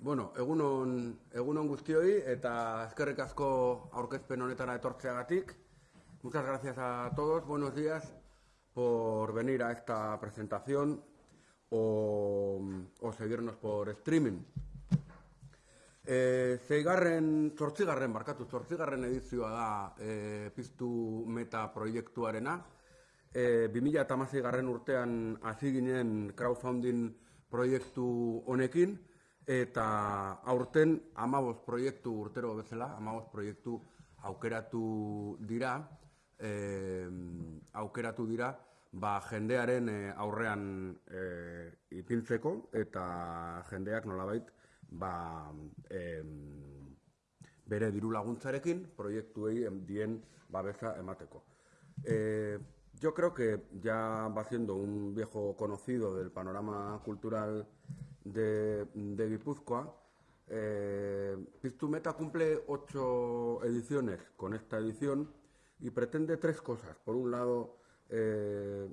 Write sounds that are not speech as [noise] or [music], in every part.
Bueno, egunon, egunon guztioi eta eskerrik asko aurkezpen honetara etortzeagatik. Muchas gracias a todos, buenos días por venir a esta presentación o, o seguirnos por streaming. E, zeigarren, zortzigarren, barkatu, zortzigarren edizioa da e, piztu meta proiektuarena. E, 2000 garren urtean hasi ginen crowdfunding proiektu honekin, eta aurten amabos proiektu urtero bezala, amabos proiektu aukeratu dira, e, aukeratu dira, ba, jendearen eh, aurrean e, ipintzeko eta jendeak nolabait ba, e, bere diru laguntzarekin proiektuei dien babesa emateko. E, yo creo que ya va siendo un viejo conocido del panorama cultural de, Guipúzcoa. Eh, Pistumeta cumple ocho ediciones con esta edición y pretende tres cosas. Por un lado, eh,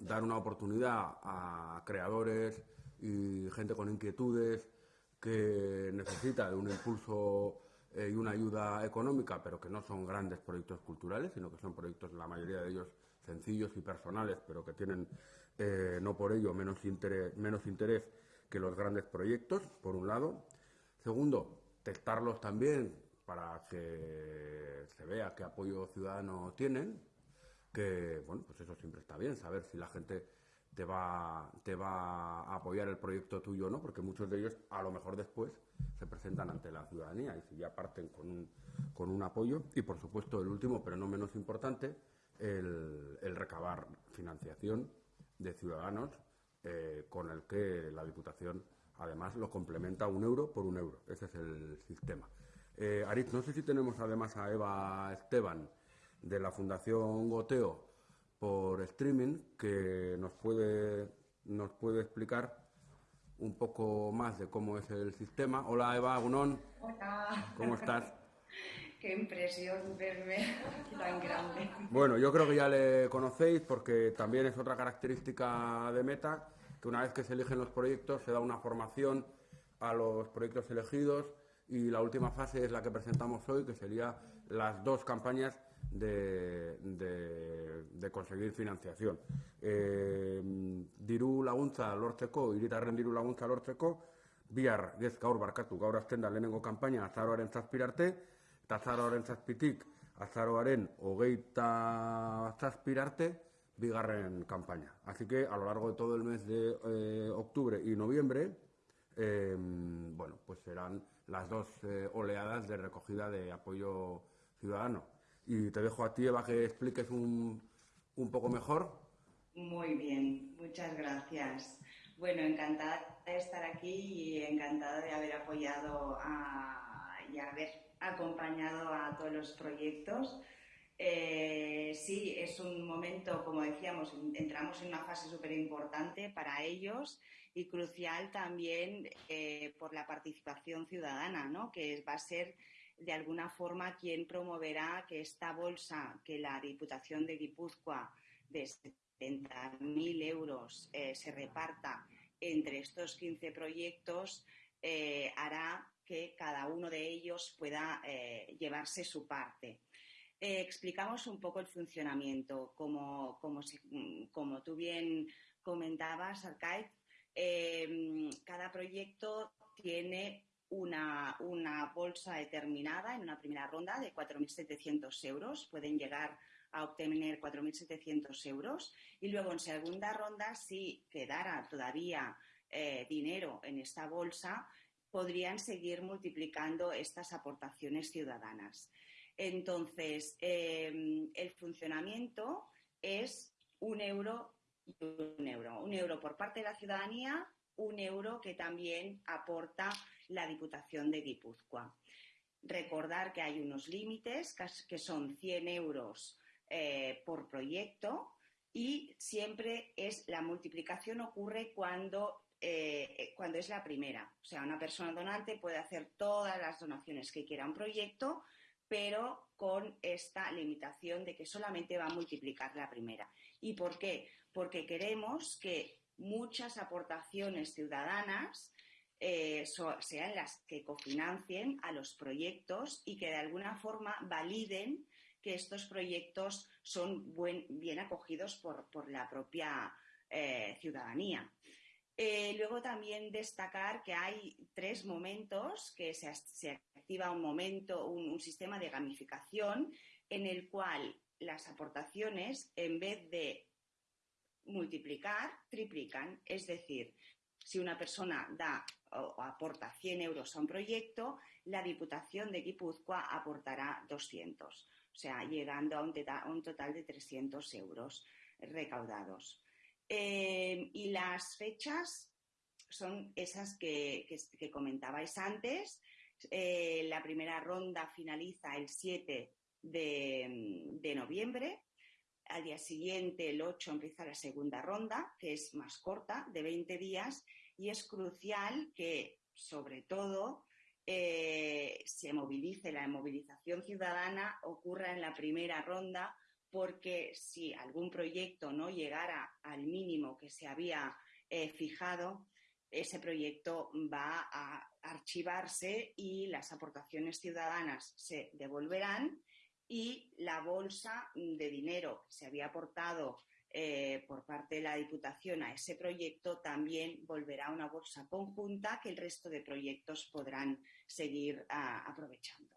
dar una oportunidad a creadores y gente con inquietudes que necesita de un impulso eh, y una ayuda económica, pero que no son grandes proyectos culturales, sino que son proyectos, la mayoría de ellos, sencillos y personales, pero que tienen, no por ello, menos interés que los grandes proyectos, por un lado. Segundo, testarlos también para que se vea qué apoyo ciudadano tienen, que, bueno, pues eso siempre está bien, saber si la gente te va, te va a apoyar el proyecto tuyo o no, porque muchos de ellos a lo mejor después se presentan ante la ciudadanía y si ya parten con un, con un apoyo. Y por supuesto, el último, pero no menos importante, el, el recabar financiación de ciudadanos eh, con el que la Diputación además lo complementa un euro por un euro. Ese es el sistema. Eh, Aritz, no sé si tenemos además a Eva Esteban de la Fundación Goteo por streaming que nos puede, nos puede explicar un poco más de cómo es el sistema. Hola Eva Gunón. Hola. ¿Cómo estás? Qué impresión verme tan grande. Bueno, yo creo que ya le conocéis porque también es otra característica de Meta, que una vez que se eligen los proyectos se da una formación a los proyectos elegidos y la última fase es la que presentamos hoy, que sería las dos campañas de, de, conseguir financiación. Eh, diru laguntza lortzeko, iritarren diru laguntza lortzeko, bihar gez gaur barkatu, gaur azten da lehenengo azaroaren zazpirarte, azaroaren zazpitik azaroaren hogeita zazpirarte, bigarren campaña. Así que a lo largo de todo el mes de eh, octubre y noviembre, eh, bueno, pues serán las dos eh, oleadas de recogida de apoyo ciudadano. Y te dejo a ti, Eva, que expliques un, poco mejor. Muy bien, muchas gracias. Bueno, encantada de estar aquí y encantada de haber apoyado a, y acompañado a todos los proyectos. Eh, sí, es un momento, como decíamos, entramos en una fase súper importante para ellos y crucial también eh, por la participación ciudadana, ¿no? que va a ser de alguna forma quien promoverá que esta bolsa que la Diputación de Guipúzcoa de 70.000 euros eh, se reparta entre estos 15 proyectos hará que cada uno de ellos pueda llevarse su parte. Eh, explicamos un poco el funcionamiento. Como, como, tú bien comentabas, Arcade, em, cada proyecto tiene una, bolsa determinada en una primera ronda de 4.700 euros. Pueden llegar a obtener 4.700 euros. Y luego, en segunda ronda, si quedara todavía eh, dinero en esta bolsa, podrían seguir multiplicando estas aportaciones ciudadanas. Entonces, em, el funcionamiento es un euro y un euro. Un euro por parte de la ciudadanía, un euro que también aporta la Diputación de Guipúzcoa. Recordar que hay unos límites que son 100 euros eh, por proyecto y siempre es la multiplicación ocurre cuando eh, cuando es la primera. O sea, una persona donante puede hacer todas las donaciones que quiera a un proyecto, pero con esta limitación de que solamente va a multiplicar la primera. ¿Y por qué? Porque queremos que muchas aportaciones ciudadanas eh, sean las que cofinancien a los proyectos y que de alguna forma validen que estos proyectos son bien acogidos por, la propia eh, ciudadanía. Eh, luego también destacar que hay tres momentos, que se, activa un momento, un, sistema de gamificación en el cual las aportaciones, en vez de multiplicar, triplican. Es decir, si una persona da o, aporta 100 euros a un proyecto, la Diputación de Guipúzcoa aportará 200 o sea, llegando a un, total de 300 euros recaudados. Eh, y las fechas son esas que, comentabais antes. Eh, la primera ronda finaliza el 7 de, noviembre. Al día siguiente, el 8, empieza la segunda ronda, que es más corta, de 20 días, y es crucial que, sobre todo, eh, se movilice, la movilización ciudadana ocurra en la primera ronda, porque si algún proyecto no llegara al mínimo que se había eh, fijado, ese proyecto va a archivarse y las aportaciones ciudadanas se devolverán y la bolsa de dinero que se había aportado eh, por parte de la Diputación a ese proyecto, también volverá a una bolsa conjunta que el resto de proyectos podrán seguir ah, aprovechando.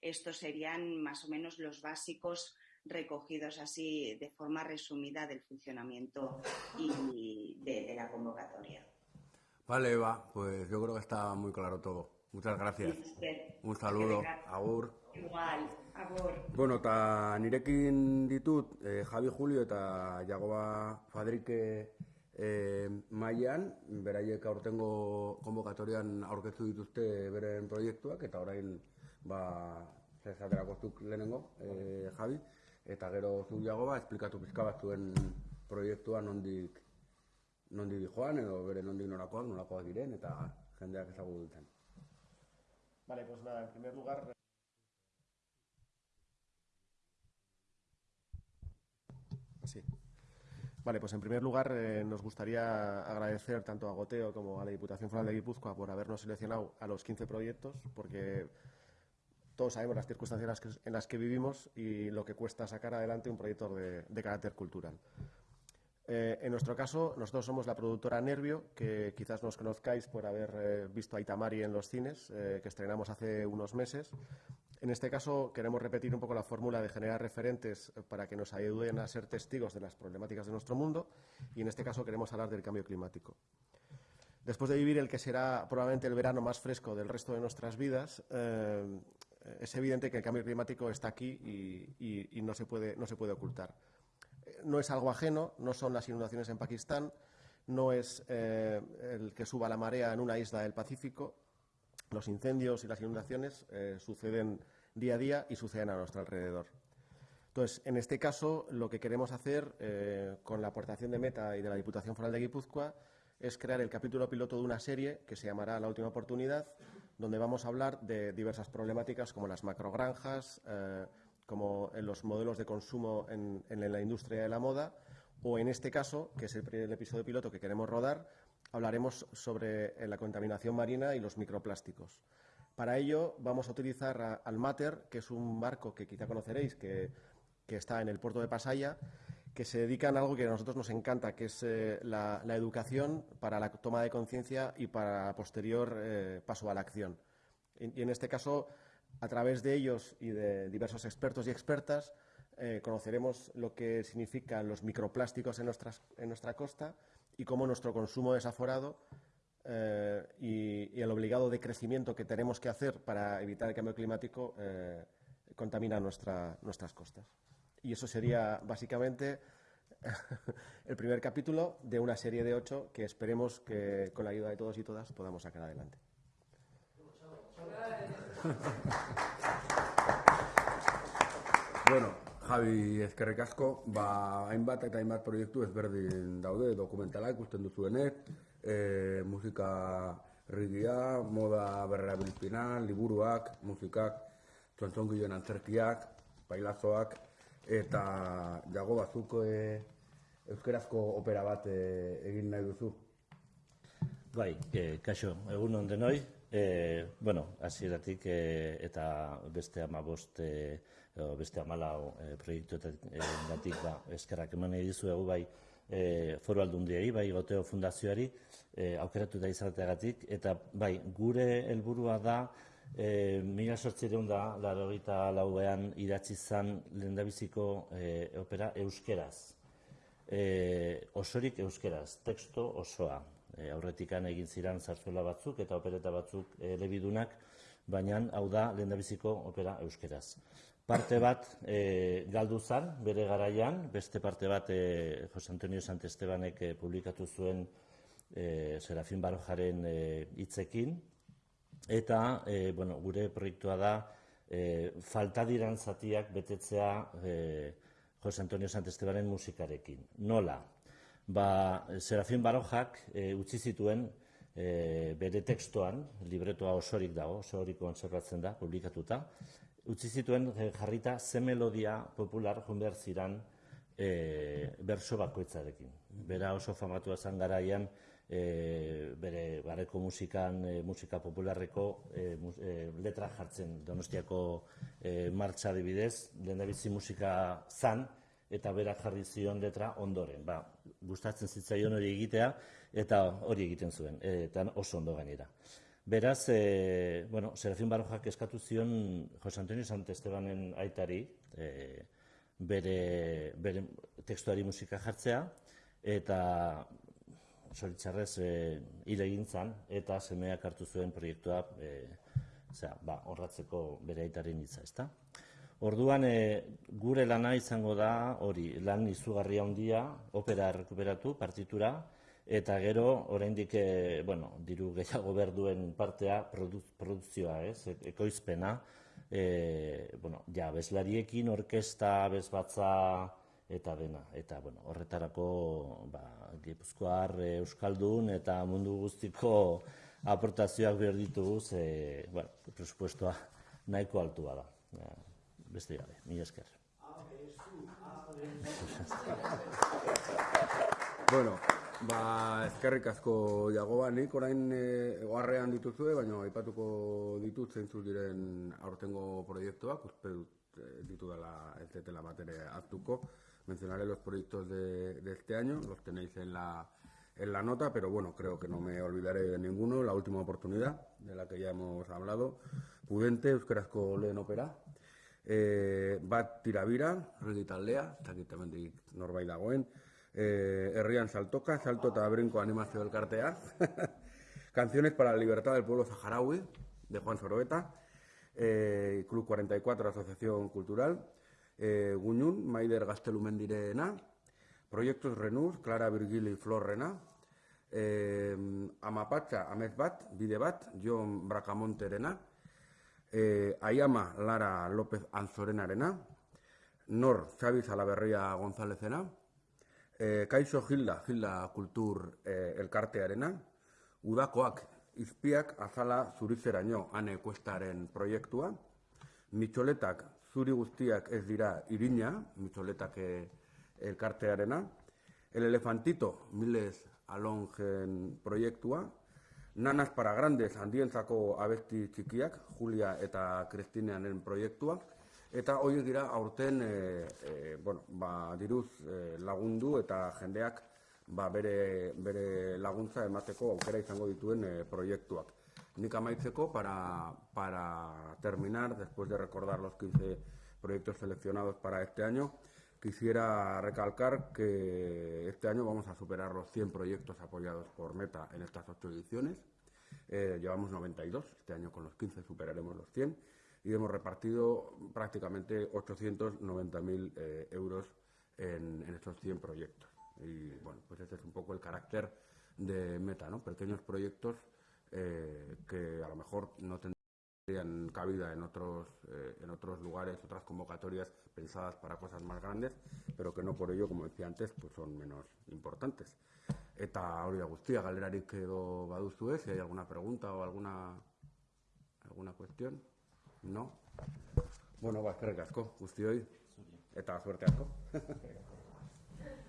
Estos serían más o menos los básicos recogidos así de forma resumida del funcionamiento y de, la convocatoria. Vale, Eva, pues yo creo que está muy claro todo. Muchas gracias. Un saludo. Agur. Igual. Bueno, eta nirekin ditut eh, Javi Julio eta Jagoba Fadrike eh, mailan, beraiek aurtengo konbokatorian aurkeztu dituzte beren proiektuak, eta orain, ba, zezaterako zuk lehenengo, eh, Javi, eta gero zu Jagoba, esplikatu pizka bat zuen proiektua nondik, nondik joan, edo bere nondik norakoak, norakoak diren, eta jendeak ezagu duten. Vale, pues nada, en primer lugar... Sí. Vale, pues en primer lugar eh, nos gustaría agradecer tanto a Goteo como a la Diputación Foral de Guipúzcoa por habernos seleccionado a los 15 proyectos, porque todos sabemos las circunstancias en las que, vivimos y lo que cuesta sacar adelante un proyecto de, carácter cultural. Eh, en nuestro caso, nosotros somos la productora Nervio, que quizás nos conozcáis por haber eh, visto a Itamari en los cines, que estrenamos hace unos meses, en este caso, queremos repetir un poco la fórmula de generar referentes para que nos ayuden a ser testigos de las problemáticas de nuestro mundo y, en este caso, queremos hablar del cambio climático. Después de vivir el que será probablemente el verano más fresco del resto de nuestras vidas, eh, es evidente que el cambio climático está aquí y, no, se puede, no se puede ocultar. No es algo ajeno, no son las inundaciones en Pakistán, no es eh, el que suba la marea en una isla del Pacífico, los incendios y las inundaciones eh, suceden día a día y suceden a nuestro alrededor. Entonces, en este caso, lo que queremos hacer eh, con la aportación de Meta y de la Diputación Foral de Guipúzcoa es crear el capítulo piloto de una serie que se llamará La Última Oportunidad, donde vamos a hablar de diversas problemáticas como las macrogranjas, eh, como en los modelos de consumo en, la industria de la moda, o en este caso, que es el episodio piloto que queremos rodar, hablaremos sobre eh, la contaminación marina y los microplásticos. Para ello vamos a utilizar al Mater, que es un barco que quizá conoceréis, que, está en el puerto de Pasaya, que se dedica a algo que a nosotros nos encanta, que es eh, la, educación para la toma de conciencia y para posterior eh, paso a la acción. Y, en este caso, a través de ellos y de diversos expertos y expertas, conoceremos lo que significan los microplásticos en nuestra costa y cómo nuestro consumo desaforado eh, y, el obligado decrecimiento que tenemos que hacer para evitar el cambio climático eh, contamina nuestras costas. Y eso sería básicamente [laughs] el primer capítulo de una serie de ocho que esperemos que con la ayuda de todos y todas podamos sacar adelante. Bueno, Javi ezkerrik asko, ba, hainbat eta hainbat proiektu ezberdin daude, dokumentala ikusten duzuenez, e, musika rigia, moda berrerabilpina, liburuak, musikak, txontzongiloen antzerkiak, bailazoak, eta jago bazuk e, euskerazko opera bat e, egin nahi duzu. Bai, e, kaixo, egun on denoi. E, bueno, hasieratik e, eta beste amabost, e, beste amalau e, proiektuetatik ba, eskerrak eman nahi dizuegu bai e, foru aldundiei, bai goteo fundazioari, e, aukeratu da izateagatik, eta bai, gure helburua da, e, mila sortzireun da, laro lauean idatzi zan lehendabiziko e, opera euskeraz. E, osorik euskeraz, teksto osoa, e, aurretikan egin ziran zarzuela batzuk eta opereta batzuk e, lebidunak, baina hau da lehendabiziko opera euskeraz. Parte bat e, galdu zan, bere garaian, beste parte bat e, Jose Antonio Santestebanek e, publikatu zuen e, Serafin Barojaren hitzekin, eta e, bueno, gure proiektua da e, falta diran zatiak betetzea e, Jose Antonio Santestebanen musikarekin. Nola? ba, Serafin Barojak e, utzi zituen e, bere tekstoan, libretoa osorik dago, osorik konservatzen da, publikatuta, utzi zituen jarrita ze melodia popular behar ziran e, berso bakoitzarekin. Bera oso famatua zen garaian, e, bere bareko musikan, e, musika popularreko e, e, letra jartzen donostiako e, martxa dibidez, lehendabizi musika zan, eta berak jarri zion letra ondoren. Ba, gustatzen zitzaion hori egitea eta hori egiten zuen, eta oso ondo gainera. Beraz, e, bueno, Serafin Barojak eskatu zion Jose Antonio Santestebanen aitari e, bere, bere tekstuari musika jartzea, eta soritzarrez e, hile egin eta semeak hartu zuen proiektua e, zera, ba, horratzeko bere aitaren hitza, ezta? Orduan, e, gure lana izango da, hori, lan izugarria handia, opera rekuperatu, partitura, eta gero, oraindik, e, bueno, diru gehiago berduen partea, produzioa, ez, e, ekoizpena, e, bueno, ja, bezlariekin, orkesta, bezbatza, eta dena, eta, bueno, horretarako, ba, Gipuzkoar, Euskaldun, eta mundu guztiko aportazioak behar dituguz, e, bueno, presupuestoa nahiko altua da beste gabe, mi esker. bueno, ba, eskerrik asko jagoa nik orain e, oharrean dituzue, baina aipatuko ditut zeintzuk diren aurtengo proiektuak, uste dut e, ditu dela ez detela bat ere hartuko. Mencionaré los proyectos de, de este año, los tenéis en la, en la nota, pero bueno, creo que no me olvidaré de ninguno. La última oportunidad, de la que ya hemos hablado. Pudente, Euskarazko lehen opera, e, bat tirabira, horregi taldea, eta norbait dagoen, e, herrian saltoka, salto eta brinko animazio elkartea, [laughs] Canciones para la libertad del pueblo saharaui, de Juan Soroeta, e, Club 44, Asociación Cultural, e, Guñun, Maider Gaztelumendirena, Proyectos Renús, Clara Virgili Flor Rena, eh, Amapatxa, Amez Bat, Jon Bracamonterena, e, Aiama Lara López Anzorenarena, Nor Xabi Salaberria Gonzálezena, e, Kaixo Gilda, Gilda Kultur e, Elkartearena, Udakoak Izpiak Azala Zurizeraino Ane Kuestaren proiektua, Mitxoletak Zuri Guztiak ez dira irina, Mitxoletak e, Elkartearena, El Elefantito Miles Alongen proiektua, Nanas para Grandes handientzako abesti txikiak, Julia eta Kristineanen proiektua, eta hori dira aurten e, e, bueno, ba, diruz e, lagundu eta jendeak ba, bere, bere laguntza emateko aukera izango dituen e, proiektuak. Nik amaitzeko, para, para terminar, después de recordar los 15 proyectos seleccionados para este año, quisiera recalcar que este año vamos a superar los 100 proyectos apoyados por Meta en estas ocho ediciones. Eh, llevamos 92, este año con los 15 superaremos los 100 y hemos repartido prácticamente 890.000 eh, euros en, estos 100 proyectos. Y bueno, pues este es un poco el carácter de Meta, ¿no? Pequeños proyectos eh, que a lo mejor no tendrían cabida en otros, en otros lugares, otras convocatorias pensadas para cosas más grandes, pero que no por ello, como decía antes, pues son menos importantes. Eta hori da guztia, galerarik edo baduzu ez, si hay alguna pregunta o alguna, alguna cuestión? No? Bueno, ba, eskerrik asko, guztioi, eta suerte asko.